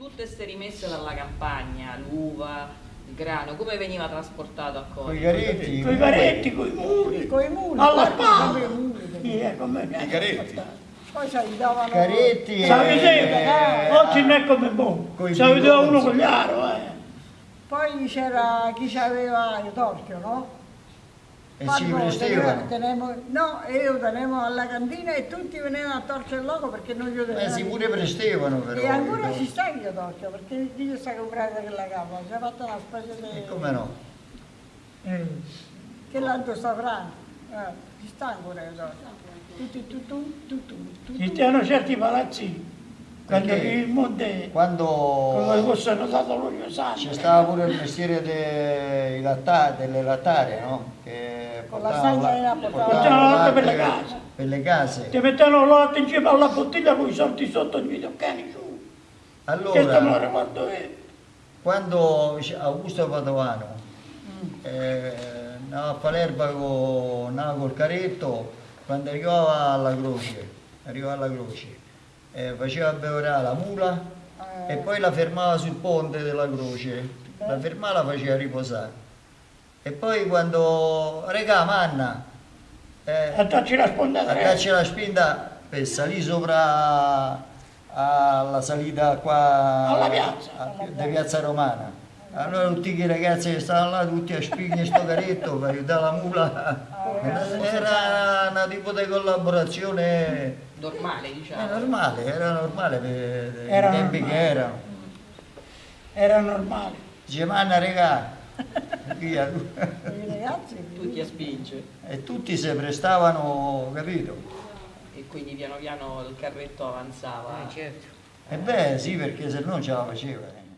tutte ste rimesse dalla campagna, l'uva, il grano, come veniva trasportato a Con i Cori? caretti. Con i caretti, con i muli, Con i muli, alla spalla. i eh, come I caretti. Poi ci aiutavano... Caretti Sapete, e... oggi non è come boh. Vedeva bidonzi. uno con gli aro, eh. Poi c'era chi aveva il torchio, no? E si prestevano. Tenevo, no, io tenevo alla cantina e tutti venivano a torcere il loco perché non gli Eh, tenevano. si pure prestevano però. E ancora i ci sta il torchio perché Dio sta comprando quella capa, si è fatta una specie di... E come no? Eh. Che l'altro franco. Eh, ci sta ancora tu, tu, Ci stanno certi palazzi, quando Perché? il monte, Quando c'è stava pure il mestiere dei latta- delle lattare, no? Che Con la portavano stagna la- portavano per le case. Per le case. Ti mettevano la latte insieme alla bottiglia con i soldi sotto i videocani su. Allora, quando Augusto Padovano Mm. eh, andava a l'erba con, andava col caretto, quando arrivava alla croce, arrivava alla croce, eh, faceva bevorare la mula Eh. e poi la fermava sul ponte della croce, la fermava la faceva riposare. E poi quando regà manna, eh, Attacci la sponda Aggancia la spinta per salire sopra alla salita qua Alla piazza. a- da piazza Romana. Allora tutti i ragazzi che stavano là, tutti a spingere sto caretto per aiutare la mula. Era una tipo di collaborazione Normale, eh, diciamo. normale, era normale per Era i tempi normale. che erano. Era normale. Dice manna regà, via. I ragazzi... Tutti a spinge. E tutti si prestavano, capito? E quindi piano piano il carretto avanzava. E beh sì, perché se no non ce la faceva. eh.